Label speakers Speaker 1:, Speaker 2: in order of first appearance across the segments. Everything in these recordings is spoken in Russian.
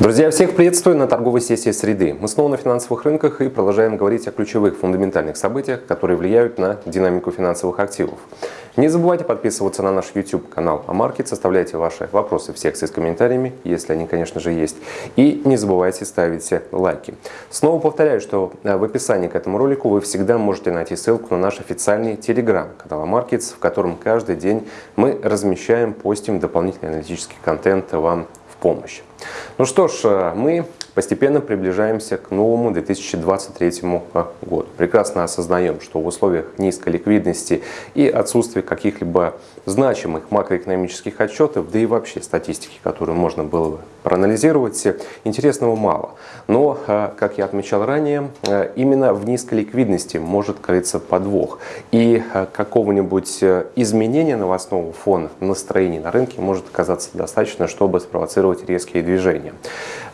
Speaker 1: Друзья, всех приветствую на торговой сессии среды. Мы снова на финансовых рынках и продолжаем говорить о ключевых фундаментальных событиях, которые влияют на динамику финансовых активов. Не забывайте подписываться на наш YouTube канал AMarkets, оставляйте ваши вопросы в секции с комментариями, если они, конечно же, есть. И не забывайте ставить лайки. Снова повторяю, что э, в описании к этому ролику вы всегда можете найти ссылку на наш официальный телеграм-канал AMarkets, в котором каждый день мы размещаем, постим дополнительный аналитический контент вам помощь. Ну что ж, э, мы постепенно приближаемся к новому 2023 э, году. Прекрасно осознаем, что в условиях низкой ликвидности и отсутствия каких-либо значимых макроэкономических отчетов, да и вообще статистики, которую можно было бы проанализировать, интересного мало. Но, э, как я отмечал ранее, именно в низкой ликвидности может крыться подвох. И какого-нибудь изменения новостного фона настроений на рынке может оказаться достаточно, чтобы спровоцировать резкие движения.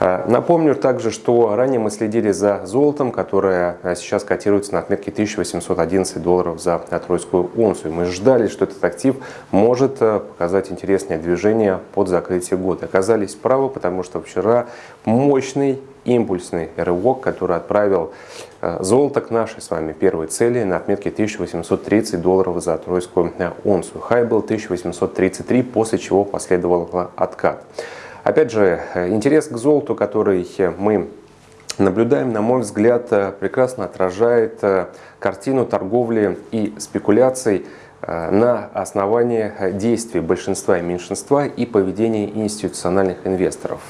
Speaker 1: Э, напомню также, что ранее мы следили за золотом, которое э, сейчас котируется на отметке 1811 долларов за тройскую унцию. Мы ждали, что этот актив может э, показать интересное движение под закрытие года. Оказались правы, потому что вчера мощный импульсный рывок, который отправил золото к нашей с вами первой цели на отметке 1830 долларов за тройскую унцию. Хай был 1833, после чего последовал откат. Опять же, интерес к золоту, который мы наблюдаем, на мой взгляд, прекрасно отражает картину торговли и спекуляций. Э, на основании действий большинства и меньшинства и поведения институциональных инвесторов.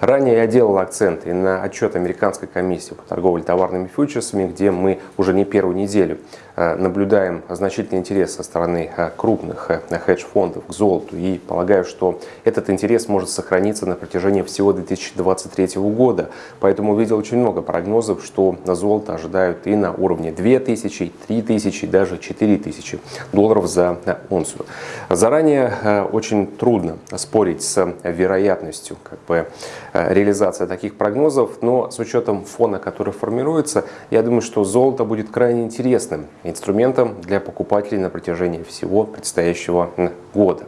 Speaker 1: Ранее я делал акценты на отчет Американской комиссии по торговле товарными фьючерсами, где мы уже не первую неделю э, наблюдаем значительный интерес со стороны э, крупных хедж-фондов к золоту и полагаю, что этот интерес может сохраниться на протяжении всего 2023 года. Поэтому увидел очень много прогнозов, что золото ожидают и на уровне 2000, 3000, даже 4000 долларов за унцию. Заранее э, очень трудно спорить с вероятностью как бы, э, реализации таких прогнозов, но с учетом фона, который формируется, я думаю, что золото будет крайне интересным инструментом для покупателей на протяжении всего предстоящего года.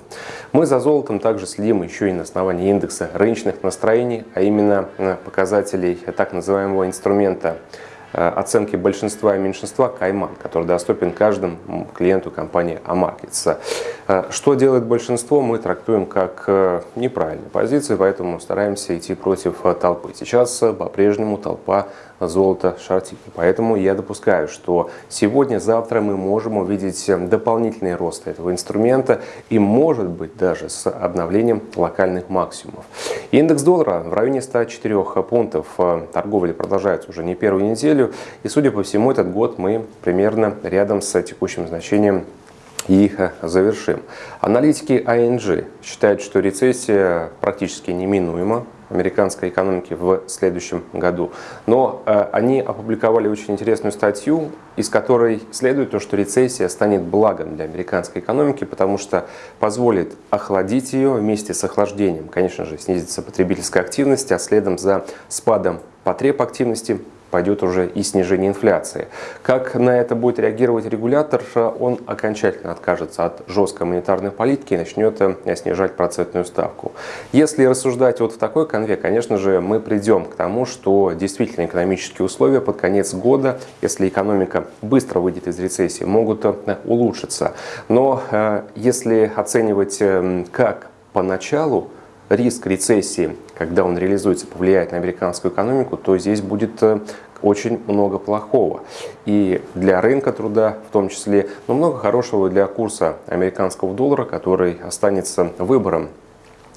Speaker 1: Мы за золотом также следим еще и на основании индекса рыночных настроений, а именно э, показателей так называемого инструмента Э, оценки большинства и меньшинства Кайман, который доступен каждому клиенту компании Amarkets. Э, что делает большинство, мы трактуем как э, неправильную позицию, поэтому стараемся идти против толпы. Сейчас по-прежнему толпа золото шортит. Поэтому я допускаю, что сегодня-завтра мы можем увидеть дополнительный рост этого инструмента и может быть даже с обновлением локальных максимумов. Индекс доллара в районе 104 пунктов. Торговля продолжается уже не первую неделю. И судя по всему, этот год мы примерно рядом с текущим значением и их завершим. Аналитики ING считают, что рецессия практически неминуема американской экономики в следующем году. Но э, они опубликовали очень интересную статью, из которой следует то, что рецессия станет благом для американской экономики, потому что позволит охладить ее вместе с охлаждением. Конечно же, снизится потребительская активность, а следом за спадом потреб активности пойдет уже и снижение инфляции. Как на это будет реагировать регулятор, он окончательно откажется от жесткой монетарной политики и начнет э, снижать процентную ставку. Если рассуждать вот в такой конве, конечно же, мы придем к тому, что действительно экономические условия под конец года, если экономика быстро выйдет из рецессии, могут э, улучшиться. Но э, если оценивать как поначалу, риск рецессии, когда он реализуется, повлияет на американскую экономику, то здесь будет очень много плохого. И для рынка труда в том числе, но много хорошего для курса американского доллара, который останется выбором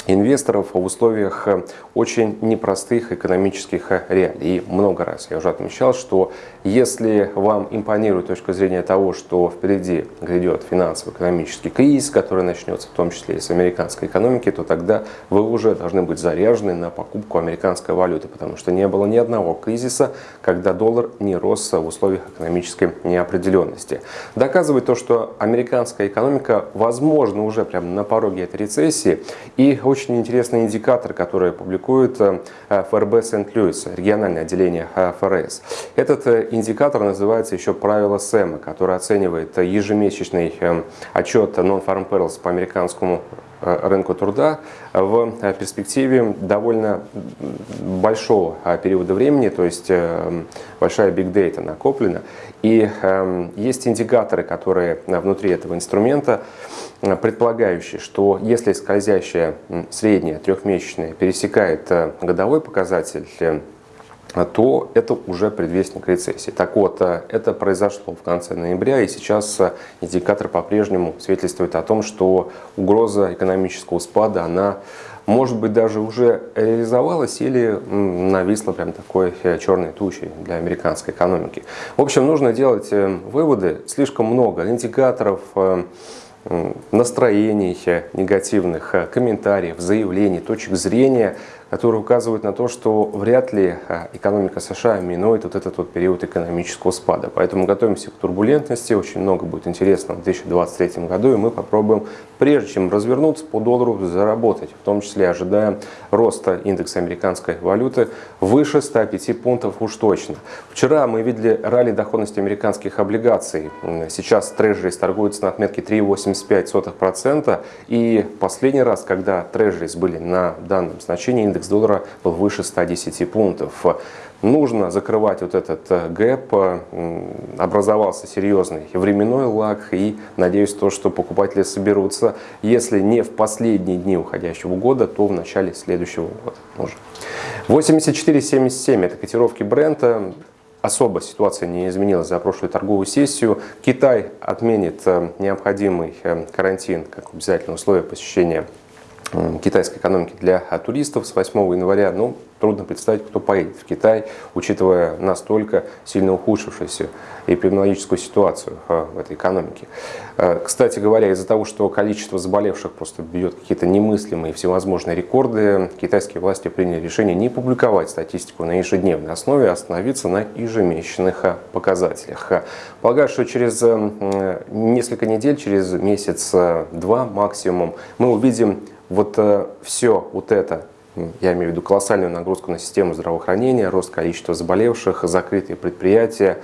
Speaker 1: инвесторов в условиях э, очень непростых экономических э, реалий. И много раз я уже отмечал, что если вам импонирует точка зрения того, что впереди грядет финансово-экономический кризис, который начнется в том числе и с американской экономики, то тогда вы уже должны быть заряжены на покупку американской валюты, потому что не было ни одного кризиса, когда доллар не рос в условиях экономической неопределенности. Доказывает то, что американская экономика, возможно, уже прямо на пороге этой рецессии, и очень очень интересный индикатор, который публикует э, ФРБ Сент-Луис, региональное отделение э, ФРС. Этот э, индикатор называется еще правило Сэма, который оценивает ежемесячный отчет Non-Farm Payrolls по американскому рынку труда в перспективе довольно большого периода времени, то есть большая data накоплена. И есть индикаторы, которые внутри этого инструмента предполагающие, что если скользящая средняя трехмесячная пересекает годовой показатель то это уже предвестник рецессии. Так вот, э, это произошло в конце ноября, и сейчас э, индикатор по-прежнему свидетельствует о том, что угроза экономического спада, она может быть даже уже реализовалась или нависла прям такой э, черной тучей для американской экономики. В общем, нужно делать выводы. Слишком много индикаторов, настроений негативных, комментариев, заявлений, точек зрения – которые указывают на то, что вряд ли а, экономика США минует вот этот вот период экономического спада. Поэтому готовимся к турбулентности, очень много будет интересного в 2023 году, и мы попробуем, прежде чем развернуться по доллару, заработать, в том числе ожидая роста индекса американской валюты выше 105 пунктов уж точно. Вчера мы видели ралли доходности американских облигаций. Сейчас трежерис торгуется на отметке 3,85%, и последний раз, когда трежерис были на данном значении, индекс доллара был выше 110 пунктов. Нужно закрывать вот этот э, гэп, образовался серьезный временной лаг и надеюсь то, что покупатели соберутся, если не в последние дни уходящего года, то в начале следующего года уже. 84.77 это котировки бренда. Особо ситуация не изменилась за прошлую торговую сессию. Китай отменит э, необходимый э, карантин как обязательное условие посещения китайской экономики для туристов с 8 января, ну, трудно представить, кто поедет в Китай, учитывая настолько сильно ухудшившуюся эпидемиологическую ситуацию а, в этой экономике. А, кстати говоря, из-за того, что количество заболевших просто бьет какие-то немыслимые всевозможные рекорды, китайские власти приняли решение не публиковать статистику на ежедневной основе, а остановиться на ежемесячных а, показателях. Полагаю, что через несколько недель, через месяц-два максимум, мы увидим вот э, все вот это, я имею в виду колоссальную нагрузку на систему здравоохранения, рост количества заболевших, закрытые предприятия,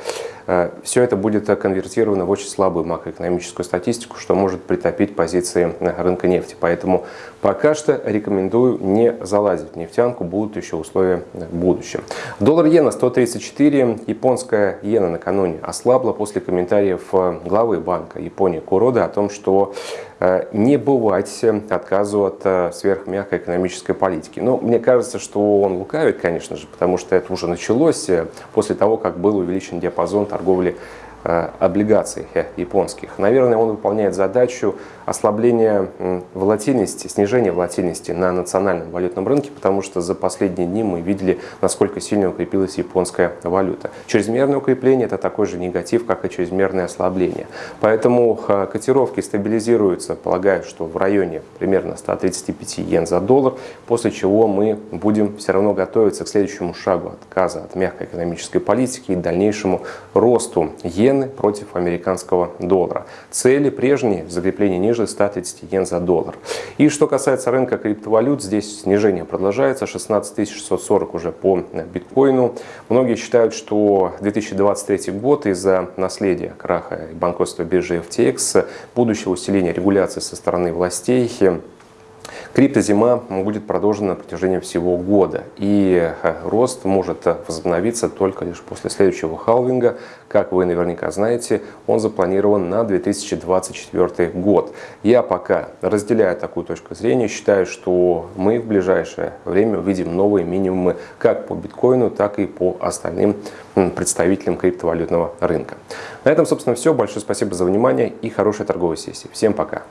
Speaker 1: все это будет конвертировано в очень слабую макроэкономическую статистику, что может притопить позиции рынка нефти. Поэтому пока что рекомендую не залазить в нефтянку, будут еще условия в будущем. Доллар иена 134, японская иена накануне ослабла после комментариев главы банка Японии Курода о том, что э, не бывать отказу от э, сверхмягкой экономической политики. Но мне кажется, что он лукавит, конечно же, потому что это уже началось после того, как был увеличен диапазон торговли облигаций японских. Наверное, он выполняет задачу ослабления волатильности, снижения волатильности на национальном валютном рынке, потому что за последние дни мы видели, насколько сильно укрепилась японская валюта. Чрезмерное укрепление – это такой же негатив, как и чрезмерное ослабление. Поэтому э, котировки стабилизируются, полагаю, что в районе примерно 135 йен за доллар, после чего мы будем все равно готовиться к следующему шагу отказа от мягкой экономической политики и дальнейшему росту иены против американского доллара. Цели прежние – закрепление ниже ниже 130 йен за доллар. И что касается рынка криптовалют, здесь снижение продолжается, 16 640 уже по биткоину. Многие считают, что 2023 год из-за наследия краха и банкротства биржи FTX, будущего усиления регуляции со стороны властей, Криптозима будет продолжена на протяжении всего года, и э, рост может возобновиться только лишь после следующего халвинга. Как вы наверняка знаете, он запланирован на 2024 год. Я пока разделяю такую точку зрения, считаю, что мы в ближайшее время увидим новые минимумы как по биткоину, так и по остальным представителям криптовалютного рынка. На этом, собственно, все. Большое спасибо за внимание и хорошей торговой сессии. Всем пока!